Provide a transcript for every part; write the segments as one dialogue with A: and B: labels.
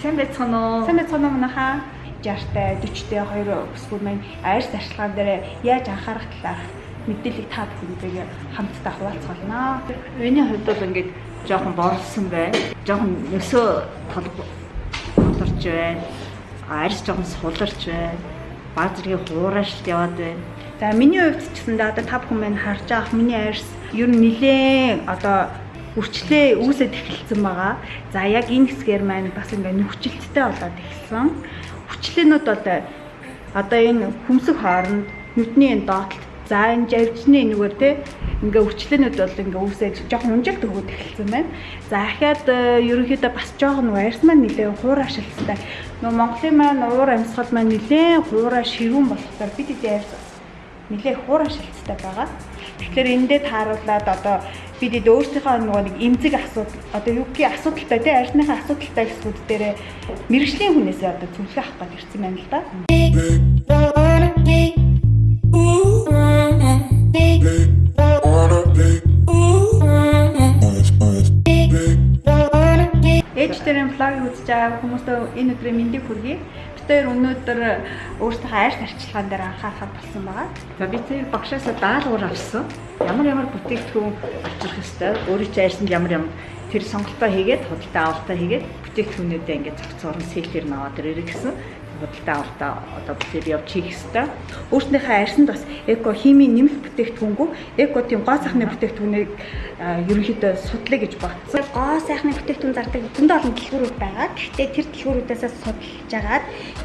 A: Сайн байцгаана уу?
B: Сайн байцгаана уу манайхаа 60-тай 40-тэй хоёр бүсгүүд маань айрс арчилгаан дээр яаж анхаарах талаар мэдээллийг та бүхэндээ хамтдаа хуваалцгаалнаа.
A: Миний хувьд бол ингээд жоохон борлсон байна. Жоохон өсөө толгорч байна. Арьс жоохон суларч байна. Баг зэргийн хуурашилт яваад байна.
B: За миний хувьд ч гэсэн одоо та бүхэн маань харж байгаа миний арьс ер нь нилээн одоо үрчлээ үүсэт эхэлсэн байгаа. За яг энэ хэсгээр маань бас ингээ нүхжилттэй болоод эхэлсэн. Хүчлээнүүд бол одоо энэ хүмсэг хооронд нүдний энэ доотлолт за энэ живжны нүгээр те ингээ үрчлээнүүд бол ингээ үүсэж жоохон унжилт өгөөд эхэлсэн байна. За ахаад ерөнхийдөө бас жоохон арьс маань нэлээд хуурай шилжсэнтэй. Нөө Монголын маань уур амьсгал маань нэлээд хуурай ширүүн болохоор бид эдийн арьс нэлээд хуурай шилжсэнтэй байгаа. Тэгэхээр эндээ тааруулаад одоо бид эд өөрсдийнхөө нөгөө нэг эмзэг асуудал одоо юу гэх асуудалтай тий арьсныхаа асуудалтай гэсгүүд дээрээ мэрэгжлийн хүнээсээ одоо зөвлөгөө авах гэж ирсэн байна л да. Ээж дээрэн флаг үзэж байгаа хүмүүстээ энэ өдрийн мэндийг хүргэе хоёр өнөөдөр өөрсдөө арьс арчилгаан дээр анхаарах болсон байгаа.
A: За би тэр багшаасаа даалгавар авсан. Ямар ямар бүтээгдэхүүн авчрах ёстой, өөрийн чинь арьсанд ямар ямар тэр сонголтоо хийгээд худалдаа авалтаа хийгээд бүтээгдэхүүнүүдээ ингээд зохицуурн сэлээр наваад ирэх гэсэн худалдаа авалтаа одоо явж хийх ёстой. Өөрснийхөө арьсанд бас эко химийн нэмэлт бүтээгдэхүүнгүй эко тийм гоо сайхны бүтээгдэхүүнийг ерөнхийдөө судлаа гэж бодсон.
C: Гоо сайхны бүтээгдэхүүн зардаг зөндөө олон дэлгүүрүүд байгаа. Гэхдээ тэр дэлгүүрүүдээс судалж агаад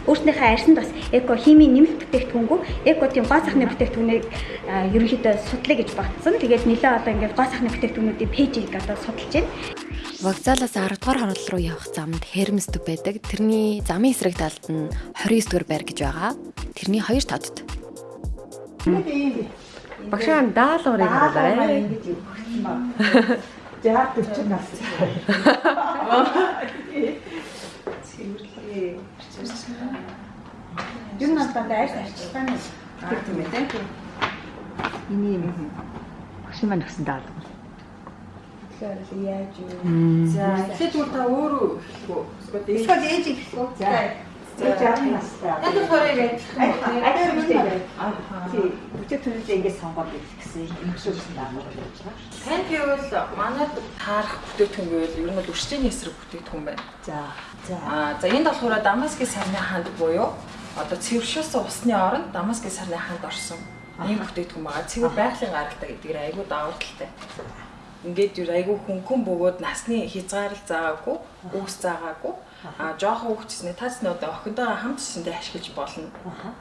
C: өөрснийхөө арьсанд бас эко химийн нэмэлт бүтээгдэхүүнгүй эко тийм гоо сайхны бүтээгдэхүүнийг ерөнхийдөө судлаа гэж бодсон. Тэгээд нэлээ одоо ингээд гоо сайхны бүтээгдэхүүнүүдийн пэйжийг одоо судалж байна.
D: Вокзалаас 10 дугаар хорол руу явах замд Хермсдөг байдаг. Тэрний замын эсрэг талд нь 29 дугаар байр гэж байгаа. Тэрний хоёр тавдд.
E: Багшаа даалгаврыг харуулаарай.
A: Ингэж юу гэх юм ба. За 40 нас. Цэвэрлэе.
B: Юу дандаа арьс арчилгааны
A: гэх юм ээ тийм. Эний юм. Багш маань өгсөн даалгавар.
B: Тэгэхээр яаж юу.
E: За эхлээд бол та өөрөө хэлэх үү?
B: Эсвэл ээж их үү?
A: За. За 60 настай.
E: Яг л хорыг адилхан
A: үстэй. Тий. Бүтээгдэхүүнүүдээ ингэж сонгоод идэх гэсэн даалгавар болж байгаа.
E: Танд гэвэл манайд таарах бүтээгдэхүүн гэвэл ер нь бол өршөлийн эсрэг бүтээгдэхүүн байна.
A: За. За.
E: Аа за энд болохоор Дамаскын сарны ханд буюу одоо цэвэршүүлсэн усны оронд Дамаскын сарны ханд орсон ийм бүтээгдэхүүн байгаа. Цэвэр байгалийн гаралтай гэдгээр айгүй давуу талтай. Ингээд юу айгүй хөнгөн бөгөөд насны хязгаарл заагаагүй, үгс заагаагүй. А жоохон хөвчснээ тасны одоо охиндоо хамтсандээ ашиглаж болно.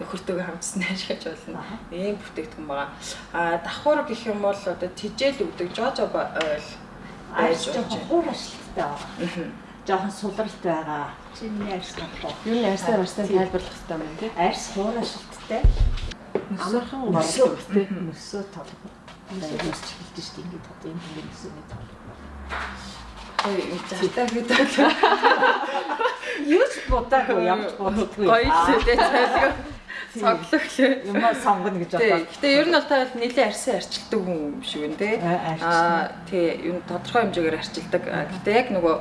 E: Нөхөртөөгөө хамтсандээ ашиглаж болно. Ийм бүтээгдэхүүн байгаа. А давхар гэх юм бол одоо тижэл өгдөг жожоба ойл
A: Арьс жоохон хуурашилттай байгаа. Жоохон сулралт байгаа. Чиний арьс гоо.
E: Юу арьсаар арьсаар тайлбарлах хэрэгтэй юм тий.
A: Арьс хуурашилттай.
E: Амархан
A: Мөсөө
E: болдог тий.
A: мөсөө толгой. Мөсөө ч хэлдэг шүү дээ. Ингээд одоо юм юм толгой.
E: Ой, зартаа гэдэг.
A: Юу ч бодаагүй ямч боддоггүй.
E: Гоё л дээ цайлгаа. Цоглох лээ.
A: Юм сонгоно гэж бодлоо.
E: Гэтэ ер нь бол та бол нэлээд арьсан арчилдаг хүн юм шиг байна тий.
A: Аа,
E: тий, ер нь тодорхой хэмжээгээр арчилдаг. Гэтэ яг нөгөө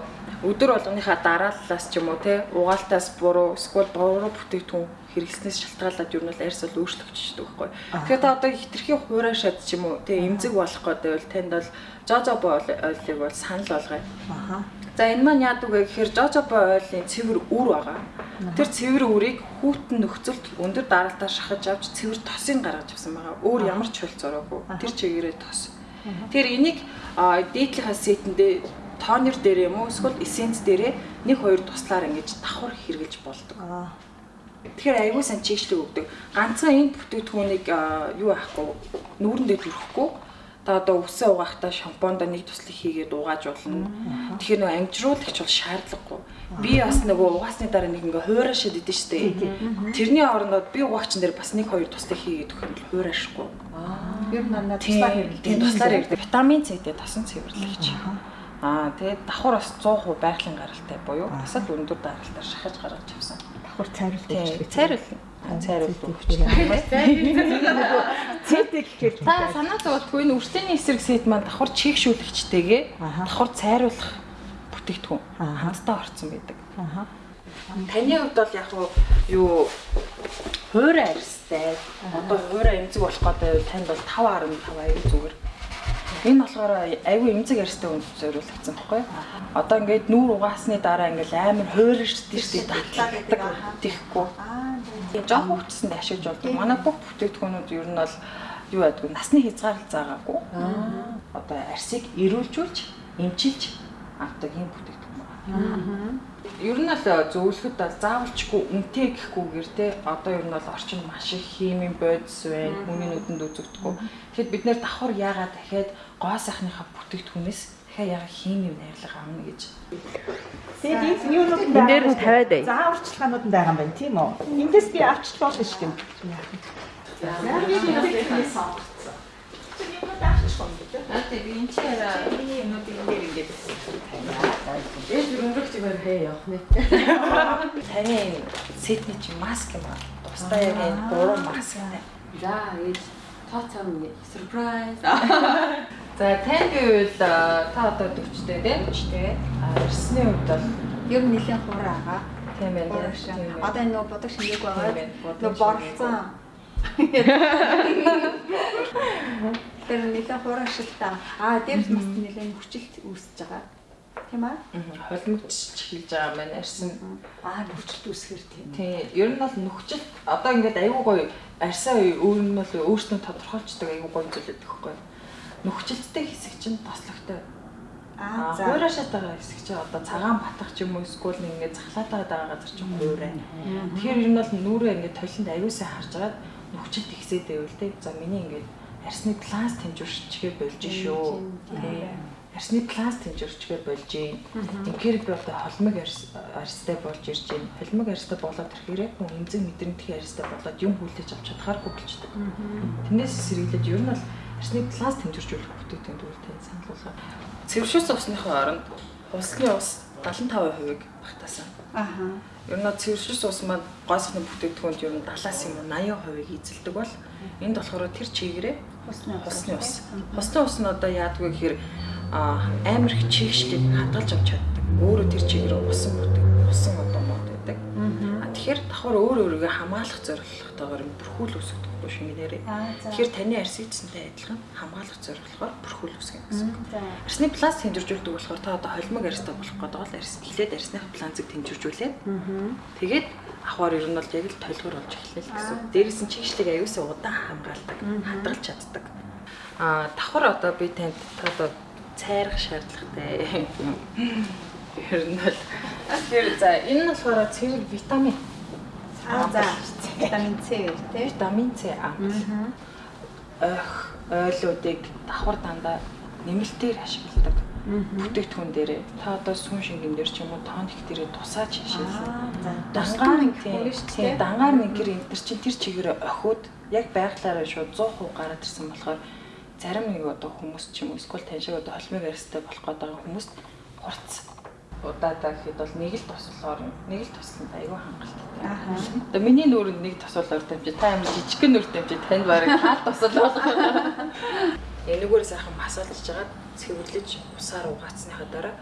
E: өдөр болгоныхаа дарааллаас ч юм уу тий, угаалтаас буруу эсвэл буруу бүтээгдэхүүн хэрэглэснээс шалтгаалаад ер нь бол арьс бол өөрчлөгдчихдөг байхгүй. Тэгэхээр та одоо хитрхийн хуурашаад ч юм уу тий, эмзэг болох гэдэг бол танд бол жожобо ойлыг бол санал болгоё.
A: Аха.
E: За энэ маань яадаг вэ гэхээр жожобо ойлын цэвэр үр байгаа. Тэр цэвэр үрийг хүүтэн нөхцөлд өндөр дараалтаар шахаж авч цэвэр тосын гаргаж авсан байгаа. Өөр ямар ч хөл зураагүй. Тэр чигээрээ тос. Тэр энийг а, дээдлийнхаа сетэндээ тонер дээр юм уу эсвэл эссенц дээрээ нэг хоёр туслаар ингэж давхар хэрглэж болдог. Тэгэхээр аягүй сан чийшлэг өгдөг. Ганцхан энэ бүтээгдэхүүнийг юу аахгүй нүүрэндээ төрөхгүй та одоо үсээ угаахтаа шампунда нэг туслах хийгээд угааж болно. Тэгэхээр нөгөө амжруулагч бол шаардлагагүй. Би бас нөгөө угаасны дараа нэг ингээ хуурашаад идэв штэ. Тэрний орондоо би угаагчин дээр бас нэг хоёр туслах хийгээд өгөх бол хуурашгүй.
A: Ер нь надад туслаар хэрэглэдэг.
E: тийм туслаар ирдэг. Витамин С-тэй тосон цэвэрлэгч. Аа тэгээд давхар бас 100% байгалийн гаралтай буюу бас л өндөр даралтаар шахаж гаргаж авсан.
A: давхар цайруулдаг
E: Тийм цайруулна. Цайруулдаг өгч.
A: Цэдэг гэхээр
E: Та санаа зовтгүй энэ үрслийн эсрэг сет маань давхар чийгшүүлэгчтэйгээ
A: Аха.
E: давхар цайруулах бүтээгдэхүүн хамтдаа орцсон байдаг. Таны хувьд бол яг уу юу хуурай арьстай. Одоо хуурай эмзэг болох гэдэг танд бол 5.5 аюу зүгээр. Энэ болохоор аюу эмзэг арьстай хүнд зориулагдсан байхгүй юу? Одоо ингээд нүүр угаасны дараа ингээд амар хуурайшдээ шүү дээ татлагдаг тийхгүй. Тийм жоох хөвчсөнд ашиглаж болдог. Манай бүх бүтээгдэхүүнүүд ер нь бол юу байдгүй насны хязгаарлал заагаагүй. Одоо арсыг эрүүлжүүлж, эмчилж авдаг юм бүтээгдэхүүн байна. Ер нь л зөвлөхөд бол заавалчгүй үнэтэй гэхгүйгээр те одоо ер нь бол орчин маш их химийн бодис байна. Хүний нүдэнд үзэгдэхгүй. Тэгэхэд бид нэр давхар яагаад дахиад гоо сайхныхаа бүтээгдэхүүнээс дахиад яагаад химийн найрлага авна гэж.
A: Тэгээд энэ юунууд
D: Энэ дээр нь тавиад бай.
A: зааварчилгаанууд нь байгаа юм байна тийм үү? Эндээс би авчиж болно шүү дээ.
E: Аа тийм энэ чи яа миний юмнууд энэ дээр ингээд Ээж өрөнгөх зүгээр хээ явах нэ. Таны энэ сетний чи маск юм аа. Тусдаа яг энэ гурван маск байна.
D: За ээж тооцоо нэг surprise.
E: За танд үйл та одоо 40-тэй тийм 40-тэй. А ирсний үед бол
C: Ер нь нэлээд хураа байгаа.
E: тийм
C: шиг. Одоо энэ нөгөө бодог шингээг байгаа. Нөгөө борлцсон. Тэр нэлээд хураа шиг та. Аа дээрс бас нэлээд хүчилт үүсэж байгаа. Тийм аа?
E: холимогч эхэлж байгаа байна. Арьсан
A: Аа нөхцөлт үсгэр тийм.
E: Тийм, ер нь бол нөхцөл одоо ингээд аюу гоё арьсаа өөр нь бол өөрснөө тодорхойлцдог аюу гоё зүйлээд өгөхгүй. Нөхцөлттэй хэсэг чинь тослогтой.
C: Аа за.
E: хуурашаад байгаа хэсэг чинь одоо цагаан батгах ч юм уу эсвэл нэг ингээд захлаад байгаа газар чинь хуурай. Тэгэхээр ер нь бол нүрээ ингээд толинд аюусаа харж агаад нөхцөлт ихсээд байвал те. За миний ингээд арьсны пласт хэмжүүрчгээр болж шүү. Тийм. Арьсны пласт хэмжүүрчгээр болж юм. Тэгэхээр би одоо холмог арьс арьстай болж ирж байна. Холмог арьстай болоод ирэхээр хүн эмзэг мэдрэмтгий арьстай болоод юм хүлээж авч чадхааргүй болчдөг. Тэрнээс сэргийлээд ер нь бол арьсны пласт хэмжүүржүүлэх бүтээгдэхүүн тань санал болгоо. Цэвэршүүлсэн усныхаа оронд усны ус 75%-ыг багтаасан.
C: Аха.
E: Ер нь цэвэршүүлсэн ус маань гойсхны бүтээгдэхүүнд ер нь 70-аас юм уу 80%-ыг эзэлдэг бол энд болохоор тэр чигээрээ
C: Хусны ус.
E: хусны ус. Хусны ус нь одоо яадгүй гэхээр амар их чигшлийг хадгалж авч чаддаг. Өөрөө тэр чигээрээ усан бүтээг, усан тэгэхээр давхар өөр өөрийгөө хамгаалах зорилготойгоор бүрхүүл.
C: Аа за.
E: Тэгэхээр таны арс эцэнтэй адилхан хамгаалах зорилгоор бүрхүүл үсгэн гэсэн. үг. Арсны пласт хэмжиржүүлдэг болохоор та одоо холимог арьстай болох гэдэг бол арс эхлээд арсных планцыг хэмжиржүүлээд тэгээд ахвар ер нь бол яг л толгор болж эхэлнэ л гэсэн. Дээрээс нь чигшлэг аюусаа удаан хамгаалдаг, хадгалж чаддаг. Аа давхар одоо би танд та одоо цайрах шаардлагатай. Ер нь бол тэр за энэ нь болохоор цэвэр витамин.
C: Аа за. Витамин С тий.
E: Витамин С аа. Ойх ойлуудыг давхар дандаа нэмэлтээр ашигладаг. Бүтээгдэхүүн дээрээ та одоо сүн шингэн дээр ч юм уу тоник дээрээ тусаач шишээлсэн. Дангаар нэг
C: хүн шүү дээ.
E: дангаар нэг гэр энэ чинь тэр чигээрээ охиуд яг байглаараа шууд 100% гараад ирсэн болохоор зарим нэг одоо хүмүүс ч юм уу эсвэл тань шиг одоо холмыг арьстай болох байгаа хүмүүст хурц удаадаа гэхэд бол нэг л туслахоор нэг л тусланд айгүй хангалттай. Одоо миний нүүрэнд нэг тосолоор дамжиж та амар жижигхэн нүр дамжиж танд бараг хаал тосол болох. Энэггээр сайхан масаалж жагаад цэвэрлэж усаар угаацсныхаа дараа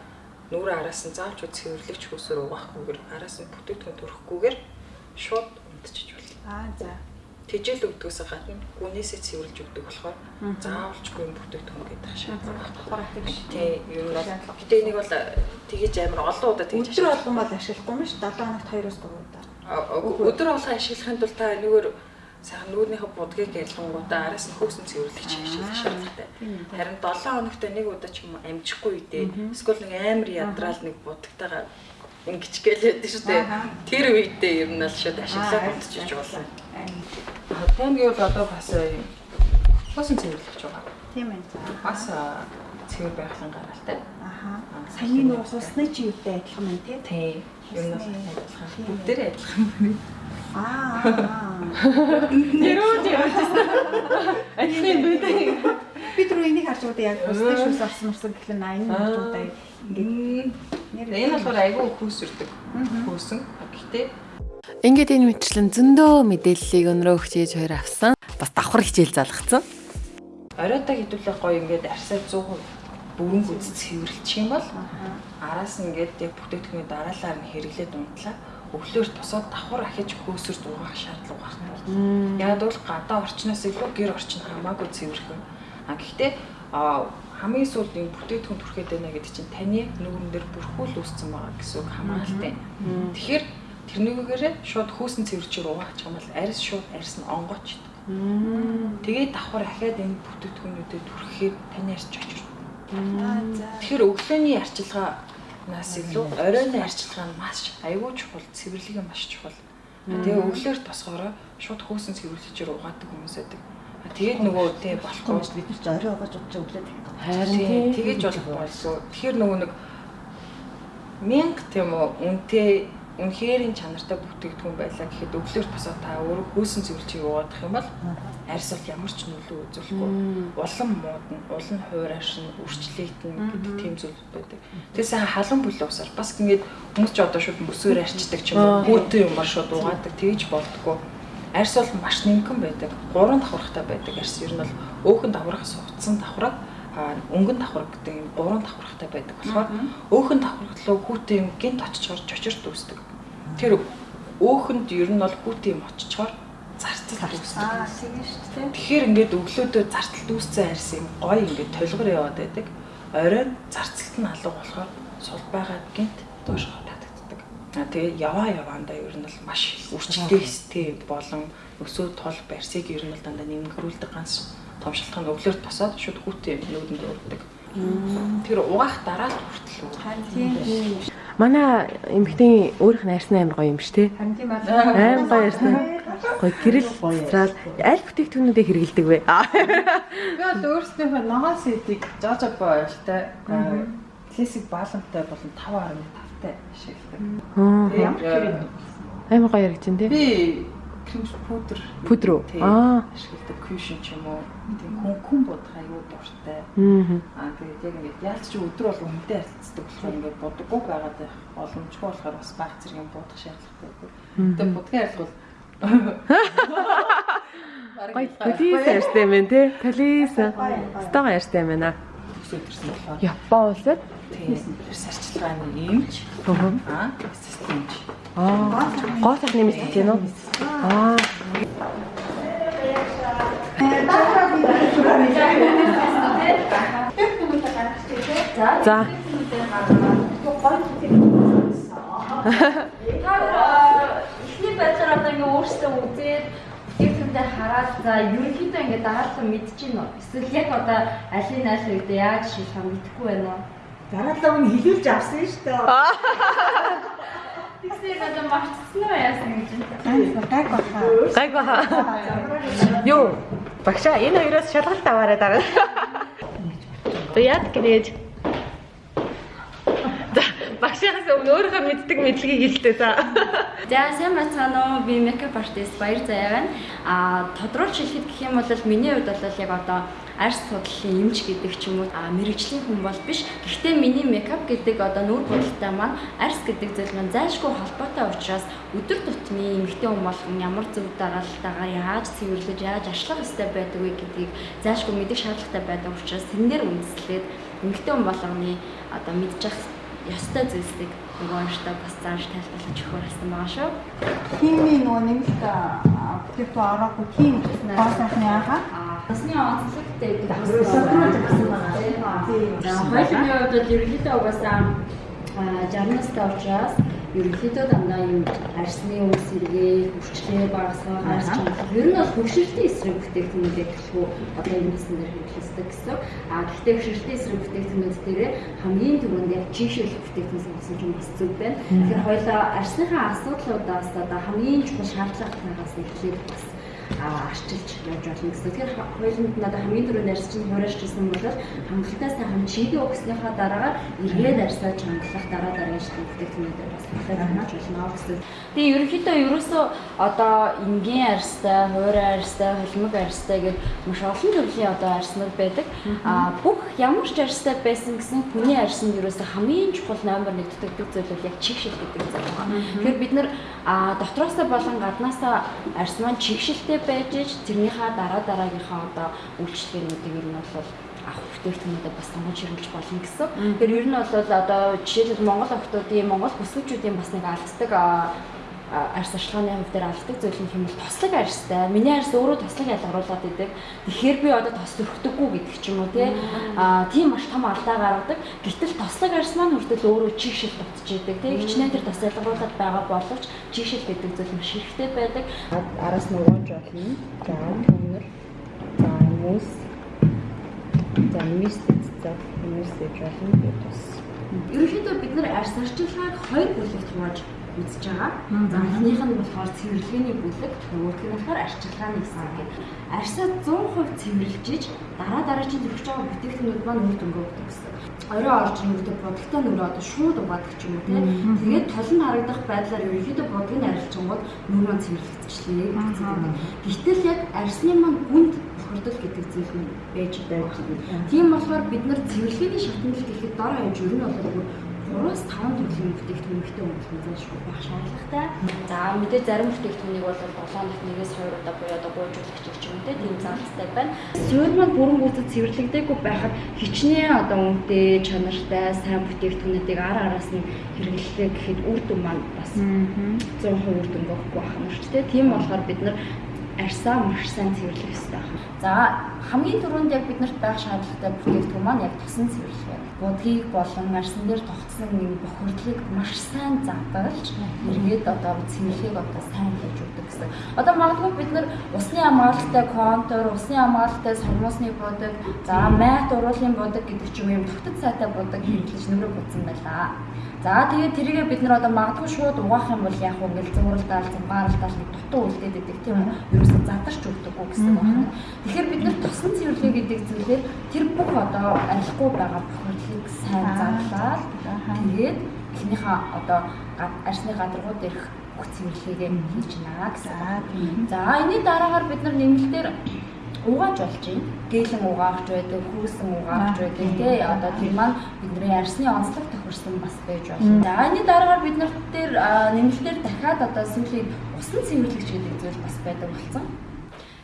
E: нүрэ араас нь заавч цэвэрлэгч хөөсөөр угаахгүйгээр араас нь бүтээгдэхүүн төрөхгүйгээр шууд унтчих болно.
C: Аа за.
E: Тэжээл өгдгөөс гадна гүнээсээ цэвэрлж өгдөг болохоор заавалчгүй юм бүтээгдэхүүн гэдэг шаардлага байхгүй.
C: Хураатыг биш.
E: Тий, ер нь бол гэтээ энийг бол тэгэж амар олон удаа тэгж
C: Өдөр болгон бол ашиглахгүй юм ш. 7 хоногт 2-оос 3 удаа.
E: Өдөр болгон ашиглахын тулд та энэгээр сайхан нүүрнийхээ будгийг ялгангуудаа араас нь хөөсөн цэвэрлэгч ашиглах шаардлагатай. Харин 7 хоногт нэг удаа ч юм амжихгүй үедээ эсвэл нэг амар ядраал нэг будагтайгаа ингэч гэлээд шүү дээ. Тэр үедээ ер нь л шууд ашиглаад унтчих болно. Тэмгийн бол одоо бас юм хөөсөн цэвэрлэгч байгаа.
C: Тийм ээ.
E: Бас а, цэвэр байхлан гаралтай.
C: Аха. Саяны нөгөө сусны чи юутай адилхан байна тий?
E: Тий. Ер нь бол адилхан. Бүгдээрээ адилхан байна.
C: Аа.
E: Нэрөө Адилхан байдаг.
C: Би түрүү энийг харж удаа яг сусны шүүс орсон мөрсөн гэхлээр 80 харж удаа ингээд
E: Энэ болохоор айгүй хөөсөрдөг. Хөөсөн. Гэхдээ
D: Ингээд энэ мэтлэн зөндөө мэдээллийг өнрөө хчээж хоёр авсан. Бас давхар хичээл залгацсан.
E: оройтой хэдүүлэх гоё ингээд арьсаа 100% бүрэн гүз цэвэрлчих юм бол араас нь ингээд яг бүтээгдэхүүний дараалалаар нь хэрэглээд унтлаа өглөөр тусаад давхар ахиж хөөсөрд угаах шаардлага гарна. Яг бол гадаа орчноос илүү гэр орчин хамаагүй цэвэрхэн. А гэхдээ а хамгийн сүүлд энэ бүтээгдэхүүн түрхээд байна гэдэг чинь таны нүгэн дээр бүрхүүл үүссэн байгаа гэсэн үг хамгаалтай. Тэгэхээр тэрнийгээрээ шууд хөөсөн цэвэрчээр угаачих юм бол арьс шууд арьс нь онгоочдөг. Тэгээд давхар ахаад энэ бүтээгдэхүүнүүдэд түрхэхэд таны арьс чочирч. Тэгэхээр өглөөний арчилгаанаас илүү оройн арчилгаа нь маш аюул чухал, цэвэрлэгээ маш чухал. Тэгээ өглөөр тосгороо шууд хөөсөн цэвэрлэгчээр угаадаг хүмүүс байдаг. Тэгээд нөгөө тий болохгүй
A: Хүмүүс бид нар ч орой угааж удаж өглөө тэгдэг.
E: Харин тэгэж болохгүй. Тэгэхээр нөгөө нэг мянга тийм үү үнтэй үнхээрийн чанартай бүтээгдэхүүн байлаа гэхэд өглөөр босоо та өөрөө хөөсөн цэвэрлжийг угаадах юм бол арьс бол ямар ч нөлөө үзүүлэхгүй. Улам муудна, улан хуурайшин, үрчлэгдэн гэдэг тийм зүйл байдаг. Тэгээ сайн халуун бүлээ усаар бас ингэж хүмүүс ч одоо шууд мөсөөр арчдаг ч юм уу, хүүтэн юмар шууд угаадаг тэгж болдгоо. Арьс бол маш нэмгэн байдаг. Гурван давхархтай байдаг арьс. Ер нь бол өөхөн давхархаас утсан давхраг а өнгөн давхар гэдэг юм гурван давхархтай байдаг болохоор өөхөн давхархлоо хүүтэн юм гинт очичоор чочирт үүсдэг. Тэр өөхөнд ер нь бол хүүтэн юм очичоор зарцал үүсдэг.
C: Аа тийм шүү дээ.
E: Тэгэхээр ингээд өглөөдөө зарцалт үүссэн арьс юм гоё ингээд толгор яваад байдаг. Оройн зарцалт нь алга болохоор сул байгаад гинт дуушгаа татагддаг. А тэгээ яваа яваандаа ер нь бол маш үрчтэй стэй болон өсөө тол барьсыг ер нь бол дандаа нэмгэрүүлдэг ганц том шалтгаан өглөөр тосоод шууд хүүтэн нүүдэнд өрдөг. Тэр угаах дараа л хүртэл үү.
F: Манай эмэгтэй нь арьсны амар гоё юм шүү дээ. Амар гоё арьсны. Гоё гэрэл цаал аль бүтээгдэхүүнүүдийг хэрэгэлдэг вэ?
E: Би бол өөрсдийнхөө ногоон сэтийг жожобо ойлтой классик баалантай болон 5.5-тай ашигладаг.
F: Аа. Амар гоё юм тий.
E: Би крем пудр
F: Пудр
E: тий,
F: Аа.
E: ашигладаг кушн ч юм уу тийм хүн хүн бодох аюу дуртай. Аа. Тэгээд яг ингээд яалт чи өдөр бол үнэтэй харилцдаг болохоор ингээд бодоггүй байгаад байх боломжгүй болохоор бас баг зэрэг юм бодох шаардлагатай байдаг. Тэгээд будгийн арилга бол
F: Гоё талис арьстай юм тий. Талис. Стог арьстай юм байна. Япон улсад.
E: Тийм эрс арчилгааны эмч
F: Аа.
E: системч
F: Аа. Гоо сайхны мэс гэж байна уу? Аа. За.
G: Эхний байдлаар одоо ингээ өөрсдөө үзээд бүтээгдэхүүндээ хараад за ерөнхийдөө ингээ дагаарлан мэдчихэв нөө. Эсвэл яг одоо алийг аль үед яаж шийдэх юм мэдэхгүй байна уу?
A: Дараалал нь хилүүлж авсан шүү дээ.
G: Тэгсээ одоо марцсан уу яасан гэж байна.
B: Гайг баха.
F: Гайг баха. Юу? Багшаа энэ хоёроос шалгалт аваарай дараа. Яад гинэж. За багшаагаас өмнө өөрийнхөө мэддэг мэдлэгийг хэлдэг за.
G: За сайн бацгаана уу? Би makeup artist Баяр Заяа байна. А тодруулж хэлэхэд гэх юм бол миний хувьд бол яг одоо арьс судлалын эмч гэдэг ч юм уу мэрэгжлийн хүн бол биш. Гэхдээ миний makeup гэдэг одоо нүүр бодлоготой маань арьс гэдэг зүйл маань зайлшгүй холбоотой учраас өдөр тутмын эмэгтэй хүн болгон ямар зөв дараалтаагаар яаж цэвэрлэж яаж ашлах ёстой байдаг вэ гэдгийг зайлшгүй мэдэх шаардлагатай байдаг учраас тэрнээр үндэслээд эмэгтэй хүн болгоны одоо мэдчих ёстой зүйлсийг нөгөө онштой бас зааж тайлбарлаж өгөх хэрэгтэй байгаа шүү.
B: Хими нөгөө нэмэлт бүтээгдэхүүн ороогүй тийм гоо сайхны ааха.
G: Басны онцлогтой гэдэг байна. За хоёрын хувьд бол ерөнхийдөө угаасаа 60 настай учраас ерөнхийдөө дандаа юм арсны өмс сэргээ, хүчлээ багасгах, арс чанар. Ер нь бол хөвшилтийн эсрэг бүтээгдэхүүнүүдийг төлхөө одоо энэ хэсэг дээр хэрэглэдэг гэсэн. А гэхдээ хөвшилтийн эсрэг бүтээгдэхүүнүүд дээр хамгийн түрүүнд яг чийшэл бүтээгдэхүүн сонгосон юм бас зүг байна. Тэгэхээр хоёлаа арсныхаа асуудлуудаас одоо хамгийн чухал шаардлагатайгаас эхлээд бас арчилж явж болно гэсэн. Тэгэхээр хоёуланд надад хамгийн түрүүнд арьс чинь хуурайж ирсэн бол хангалттай сайхан чигээ өгснөхийн дараагаар эргээд арьсаа чангалах дараа дараагийн шатны бүтээгдэхүүнүүдээр бас хангаж болно гэсэн. Тэгээ ерөнхийдөө ерөөсөө одоо энгийн арьстай, хуурай арьстай, холимог арьстай гэдэг маш олон төрлийн одоо арьснууд байдаг. А бүх ямар ч арьстай байсан гэсэн хүний арьсанд ерөөсөө хамгийн чухал номер 1 дутагддаг зүйл бол яг чигшил гэдэг зүйл байна. Тэгэхээр бид нар дотроосоо болон гаднаасаа арьс маань чигшилтэй байж ич тэрнийхаа дараа дараагийнхаа одоо үйлчлэгээнүүдийг ер нь бол авах бүтээгдэхүүнүүдэд бас сонгож хэрэглэж болно гэсэн. Тэгэхээр ер нь бол одоо жишээлбэл Монгол охтуудын Монгол бүсгүүчүүдийн бас нэг алддаг арьс ашиглааны хувь дээр алддаг зүйл нь хэмээл тослог арьстай. Миний арьс өөрөө тослог ялгаруулад идэг. Тэгэхээр би одоо тос өрхдөггүй гэдэг ч юм уу тий. Аа тийм маш том алдаа гаргадаг. Гэтэл тослог арьс маань хүртэл өөрөө чигшил дутж идэг тий. Хичнээн тэр тос ялгаруулад байгаа боловч чигшил гэдэг зүйл маш хэрэгтэй байдаг.
E: Араас нь угааж болно. За төмөр. За мөс. За мистец. За мөс гэж болно. Би тус.
G: Ерөнхийдөө бид нар арьс арчилгааг хоёр бүлэгт хувааж үзэж байгаа. За эхнийх нь болохоор цэвэрлэгээний бүлэг, нөгөөх нь болохоор арчилгааны хэсэг гэдэг. Арьсаа 100% цэвэрлжиж дараа дараагийн төрөх байгаа бүтээгдэхүүнүүд маань үр дүнгээ өгдөг гэсэн. Орой орж ирэнгүүтээ бодогтой нүрээ одоо шууд угаадаг ч юм уу тийм. Тэгээд тол нь харагдах байдлаар ерөнхийдөө бодгийг арилжсангууд нүр маань цэвэрлэгдчихлээ гэсэн. Гэтэл яг арьсны маань гүнд бохирдол гэдэг зүйл нь байж байж. Тийм болохоор бид нар цэвэрлэгээний шатнал гэхэд дор хаяж ер нь бол 3-5 төрлийн бүтээгдэхүүнтэй өнгөлмөсөн шүү байх шаардлагатай. За мэдээ зарим бүтээгдэхүүнийг бол 7 нот нэгээс 2 удаа буюу одоо гуйжуулагч гэж юм те тийм зарлалтай байна. Суурь маань бүрэн гүйцэд цэвэрлэгдээгүй байхад хичнээн одоо үнэтэй чанартай сайн бүтээгдэхүүнүүдийг ар араас нь хэрэглэхээ гэхэд үр дүн маань бас 100% үр дүн өгөхгүй байх юм шүү дээ. Тийм болохоор бид нар арьсаа маш сайн цэвэрлэх хэрэгтэй байна. За хамгийн түрүүнд яг биднэрт байх шаардлагатай бүтээгдэхүүн маань яг тусан цэвэрлэх байна. Будгийг болон арьсан дээр тогтсон нэг бохирдлыг маш сайн задгалж эргээд одоо цэвэрлэхийг одоо сайн хийж өгдөг гэсэн. Одоо магадгүй бид нар усны хамгаалалтай контур, усны хамгаалалтай сормосны будаг, за майт уруулын будаг гэдэг ч юм юм тогтод сайтай будаг хэрэглэж нөрөө будсан байлаа. За тэгээд тэрийгээ бид нар одоо магадгүй шууд угаах юм бол яг уу ингээл зуралдаал, зэмбааралдаал нэг дутуу үлдээд идэг тийм үү? Ерөөсөө задарч өгдөггүй гэсэн байна. Тэгэхээр бид нар тосон цэвэрлэгээ гэдэг зүйлээр тэр бүх одоо арилахгүй байгаа бохирдлыг сайн задлаад тэгээд эхнийхээ одоо арсны гадаргууд ирэх бүх цэвэрлэгээ хийж наа гэсэн. За энэний дараагаар бид нар нэмэлтээр угааж болж байна. Гэлэн угаагч байдаг, хүүсэн угаагч байдаг тий. Одоо тэр маань бидний арсны онцлог тохирсон бас байж болно. За энэ дараагаар бид нарт дээр нэмэлтээр дахиад одоо сүүлийн усан цэвэрлэгч гэдэг зүйл бас байдаг болсон.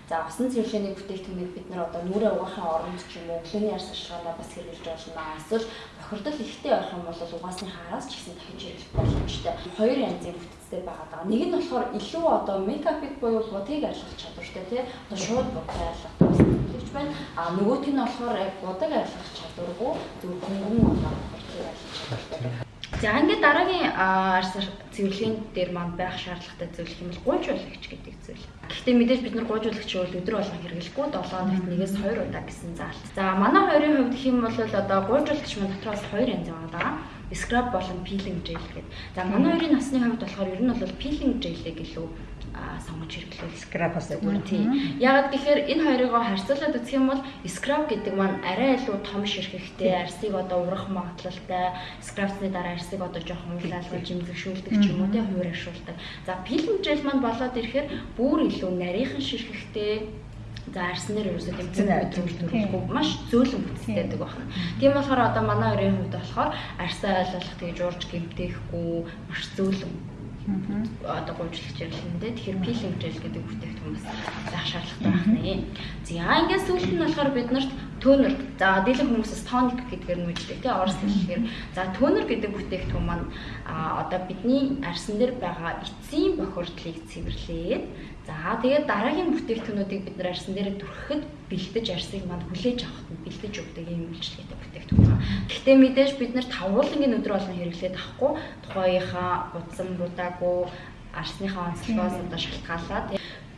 G: За усан цэвэрлэгийн бүтээгдэхүүнийг бид нар одоо нүрээ угаахын оронд ч юм уу өглөөний арс ашиглаанаа бас хэрэглэж болно. Эсвэл бохирдол ихтэй байх юм бол угаасны хараас ч гэсэн дахиж хэрэглэх боломжтой. Хоёр янзын бүтцтэй байгаа даа. Нэг нь болохоор илүү одоо мейкапыг буюу будыг арилгах чадвартай тий. Одоо шууд будыг арилгах тусламж байна. А нөгөөх нь болохоор яг будыг арилгах чадваргүй зөв хөнгөн одоо будыг арилгах чадвартай. За ингээд дараагийн арс цэвэрлэгийн дээр маань байх шаардлагатай зүйл хэмээл гуйжуулагч гэдэг зүйл. Гэхдээ мэдээж бид нар гуйжуулагч бол өдөр болгон хэрэглэхгүй 7 хоногт нэгээс 2 удаа гэсэн заалт. За манай хоёрын хувьд юм бол одоо гуйжуулагч маань дотроос 2 янз байгаа. Scrub болон peeling gel гэдэг. За манай хоёрын насны хувьд болохоор ер нь бол peeling gel-ийг илүү сонгож хэрэглэв.
A: Scrub-аас
G: зүгээр тийм. Ягаад гэхээр энэ хоёрыгоо харьцуулаад үзэх юм бол scrub гэдэг маань арай илүү том ширхэгтэй, арсыг одоо урах магадлалтай, scrub-ны дараа арсыг одоо жоохон уулаалгаж жимзэгшүүлдэг ч юм уу тийм хувир ашуулдаг. За peeling gel маань болоод ирэхээр бүр илүү нарийнхан ширхэгтэй За арснаар ерөөсөө тэмцэн өдрөлтөрөхгүй маш зөөлөн бүтцтэй байдаг байна. Тийм болохоор одоо манай хоёрын хувьд болохоор арсаа ойлгох тэгж урж гэмтээхгүй маш зөөлөн одоо гомжлогч ярилнэ. Тэгэхээр пилинг гэл гэдэг бүтээгдэхүүн бас заах шаардлагатай байна. За ингээд сүүлд нь болохоор бид нарт төнөр за дийлэн хүмүүсээс тоник гэдгээр нь үждэг тий орос хэлээр за төнөр гэдэг бүтээгдэхүүн маань одоо бидний арсан дээр байгаа эцсийн бохирдлыг цэвэрлээд За тэгээд дараагийн бүтээгдэхүүнүүдийг бид нар арсан дээр түрхэхэд бэлдэж арсыг манд хүлээж авахд нь бэлдэж өгдөг юм үйлчлэгээтэй бүтээгдэхүүн. Гэхдээ мэдээж бид нар тавуулангийн өдөр болгон хэрэглээд авахгүй тухайынхаа утсан будаагүй арсныхаа онцлогоос одоо шалтгаалаад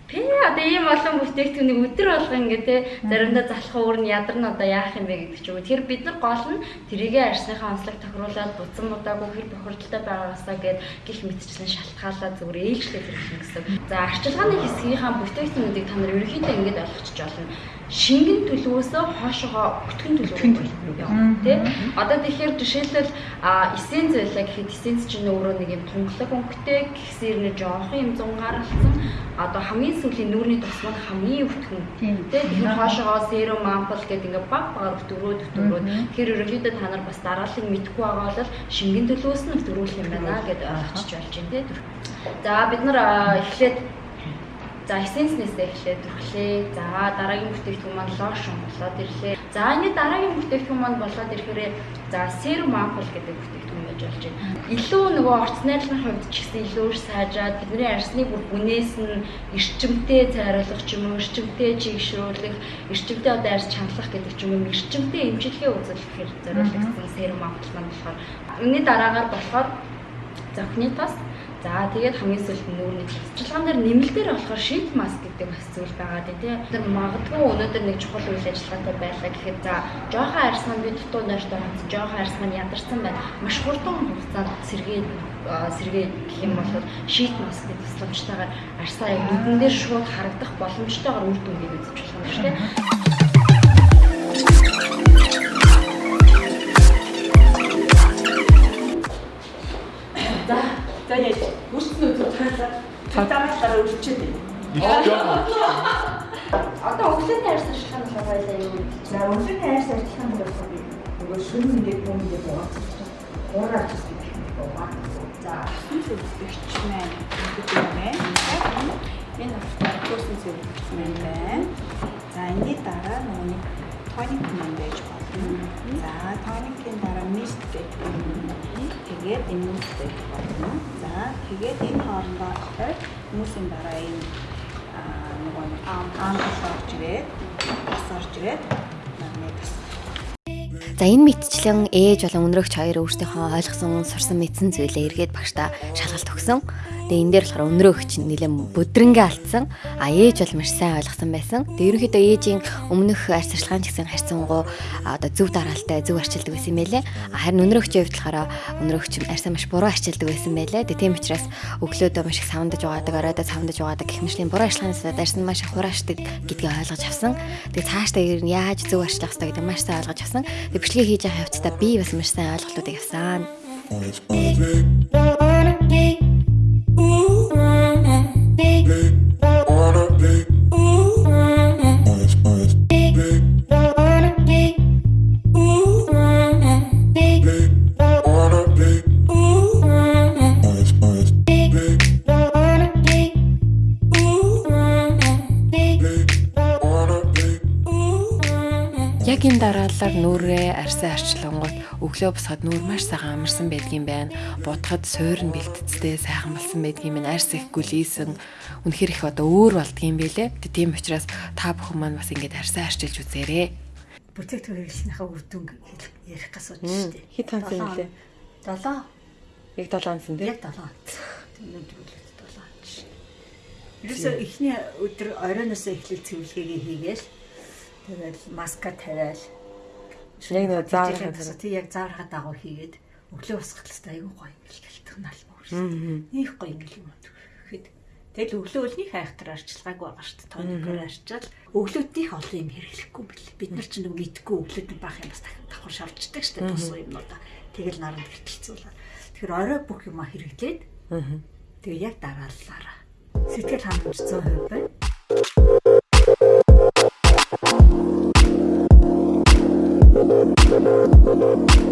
G: Тэ одоо ийм олон бүтээгдэхүүнийг өдөр болго ингээ те заримдаа залхах өөр нь ядарна одоо яах юм бэ гэдэг ч юм. Тэр бид нар гол нь тэрийгэ арсныхаа онцлог тохируулаад буцан удаагүй хэр бохирдолтой байгаагаасаа гээд гих мэдчлэн шалтгаалаад зүгээр ээлжлэх хэрэгтэй гэсэн. За арчилгааны хэсгийнхаа бүтээгдэхүүнүүдийг та нар ерөнхийдөө ингэж ойлгочих болно шингэн төлөвөөсөө хоошоогоо бүтгэн төлөв явна тий. Одоо тэгэхээр жишээлбэл эссенц байлаа гэхэд эссенц чинь өөрөө нэг юм тунгалаг өнгөтэй гэхсээр нэ жоохон юм зунгаарлсан одоо хамгийн сүүлийн нүүрний тусмаг хамгийн өвтгөн тий. Тэгэхээр хоошоогоо серум ампул гэдэг ингээ баг багаар өтгөрөөд өтгөрөөд тэгэхээр ерөнхийдөө та нар бас дараалал мэдэхгүй байгаа бол шингэн төлөвөөс нь өтгөрүүлэх юм байна гэдээ ойлгочих болж байна тий. За бид нар эхлээд За эссенснээсээ эхлээд түрхлээ. За дараагийн бүтээгдэхүүн маань лошон болоод ирлээ. За энэ дараагийн бүтээгдэхүүн маань болоод ирэхээр за серум ампул гэдэг бүтээгдэхүүн байж болж байна. Илүү нөгөө орц найрлагын хувьд ч гэсэн илүү сайжраад бидний арсны бүр бүнээс нь эрчимтэй цайруулах ч юм уу, эрчимтэй чигшүүлэх, эрчимтэй одоо арс чангалах гэдэг ч юм уу, эрчимтэй эмчилгээ үзүүлэхээр зориулагдсан серум ампул маань болохоор Үүний дараагаар болохоор зохины тас За тэгээд хамгийн сүүлд нүүрний цэцэрлэгэн дээр нэмэлтээр болохоор шийт маск гэдэг бас зүйл байгаа дээ тий. Тэр магадгүй өнөөдөр нэг чухал үйл ажиллагаатай байлаа гэхэд за жоохон арьсган би дутуу нойртой ханц жоохон арьсган ядарсан байна. Маш хурдан хугацаанд сэргээд сэргээд гэх юм бол шийт маскны тусламжтайгаар арьсаа яг нүдэн дээр шууд харагдах боломжтойгоор үр дүнгийг үзэж болох юм шүү дээ.
A: Шүн ингээд юм ингээд байгаа. Уураа ч гэсэн байгаа. За зүгтгч маань гэдэг юм байна. Энэ болохоор курсын зөвлөгч маань байна. За энэний дараа нөгөө тоник маань байж болно. За тоникийн дараа мист гэх юм. Тэгээд энэ байж болно. За тэгээд энэ хоорондоо хүмүүсийн дараа энэ нөгөө аам аам орж ирээд бас орж ирээд нэг
D: За энэ мэдчлэн ээж болон өнрөгч хоёр өөрсдийнхөө ойлгосон, сурсан мэдсэн зүйлээ эргээд багштай шалгалт өгсөн. Тэгээ энэ дээр болохоор өнрөгч нэлээд бүдрэнгээ алдсан. А ээж бол маш сайн ойлгосон байсан. Тэгээ ерөнхийдөө ээжийн өмнөх арьс арчилгаан гэсэн харьцангуй одоо зөв дараалтай, зөв арчилдаг байсан байлээ. Харин өнрөгчийн хувьд болохоор өнрөгч арьсаа маш буруу арчилдаг байсан байлээ. Тэгээ тийм учраас өглөөдөө маш их савндаж угаадаг, оройдоо савндаж угаадаг гэх мэтлийн буруу арчилгаанаас арьс нь маш их хураашдаг гэдгийг ойлгож авсан. Тэгээ цаашдаа ер нь яаж зөв арчлах хэрэгтэй гэдэг маш сайн ойлгож авсан. Тэгээ бичлэгээ хийж байгаа явцдаа би бас маш сайн ойлголтуудыг авсан. Яг энэ дараалал нүрээ арьсаа арчлангууд өглөө босоход нүр маш сайхан амарсан байдгийн байна. Будахад суур нь бэлтцтэй сайхан болсон байдгийн минь арьс их гүлийсэн. Үнэхэр их одоо өөр болдгийм байлээ. Тийм учраас та бүхэн маань бас ингэж арьсаа арчилж үзээрэй.
A: Бүтээгдэхүүн хэрэглэснийхаа үр дүн ярих гэсэн үг шүү дээ.
F: Хит хансан юм лээ.
A: 7
F: Яг 7 онсон тийм.
A: яг 7 онц. Өнөөдөр үл 7 онц. Ерөөсөө эхний өдөр оройноос эхлэл цэвэрлэгээ хийгээл тэгэл маска тавиал
F: Яг нэг заархад
A: тий яг заархад дагуу хийгээд өглөө хэвээр айгүй гоё ингээл гэлтэх налмаа шүү. Них гоё ингээл юм гэхэд тэгэл өглөө өлнийх айхтар арчилгааг байгаа шүү дээ. Тоникоор арчаад өглөөднийх олон юм хэрэглэхгүй бэл. Бид нар ч нэг мэдгүй өглөөд баах юм бас давхар шавчдаг шүү дээ. Тус юмнуудаа тэгэл наранд хэртэлцүүлээ. Тэгэхээр орой бүх юма хэрэглээд тэгээ яг дарааллаараа сэтгэл хангамж 100% байна. Thank